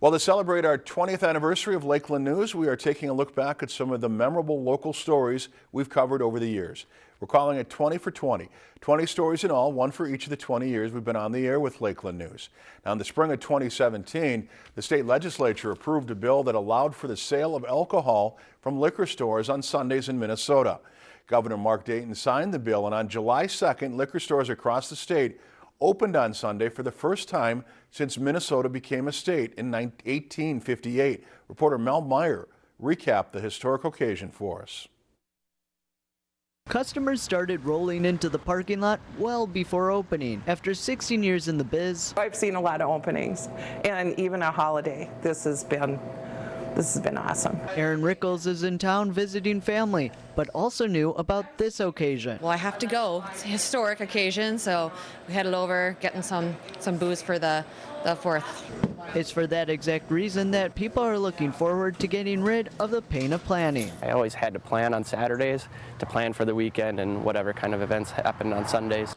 Well, to celebrate our 20th anniversary of Lakeland News, we are taking a look back at some of the memorable local stories we've covered over the years. We're calling it 20 for 20. 20 stories in all, one for each of the 20 years we've been on the air with Lakeland News. Now, in the spring of 2017, the state legislature approved a bill that allowed for the sale of alcohol from liquor stores on Sundays in Minnesota. Governor Mark Dayton signed the bill, and on July 2nd, liquor stores across the state opened on Sunday for the first time since Minnesota became a state in 1858. Reporter Mel Meyer recapped the historic occasion for us. Customers started rolling into the parking lot well before opening. After 16 years in the biz, I've seen a lot of openings and even a holiday. This has been this has been awesome. Aaron Rickles is in town visiting family, but also knew about this occasion. Well, I have to go. It's a historic occasion, so we headed over, getting some some booze for the the fourth. It's for that exact reason that people are looking forward to getting rid of the pain of planning. I always had to plan on Saturdays to plan for the weekend and whatever kind of events happened on Sundays.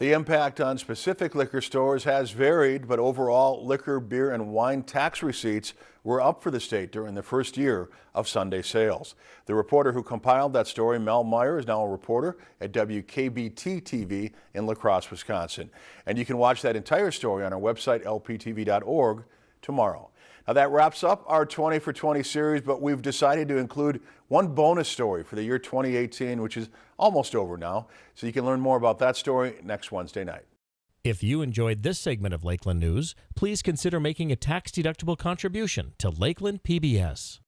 The impact on specific liquor stores has varied, but overall liquor, beer, and wine tax receipts were up for the state during the first year of Sunday sales. The reporter who compiled that story, Mel Meyer, is now a reporter at WKBT TV in La Crosse, Wisconsin. And you can watch that entire story on our website, lptv.org, tomorrow. Now that wraps up our 20 for 20 series, but we've decided to include one bonus story for the year 2018, which is almost over now. So you can learn more about that story next Wednesday night. If you enjoyed this segment of Lakeland News, please consider making a tax-deductible contribution to Lakeland PBS.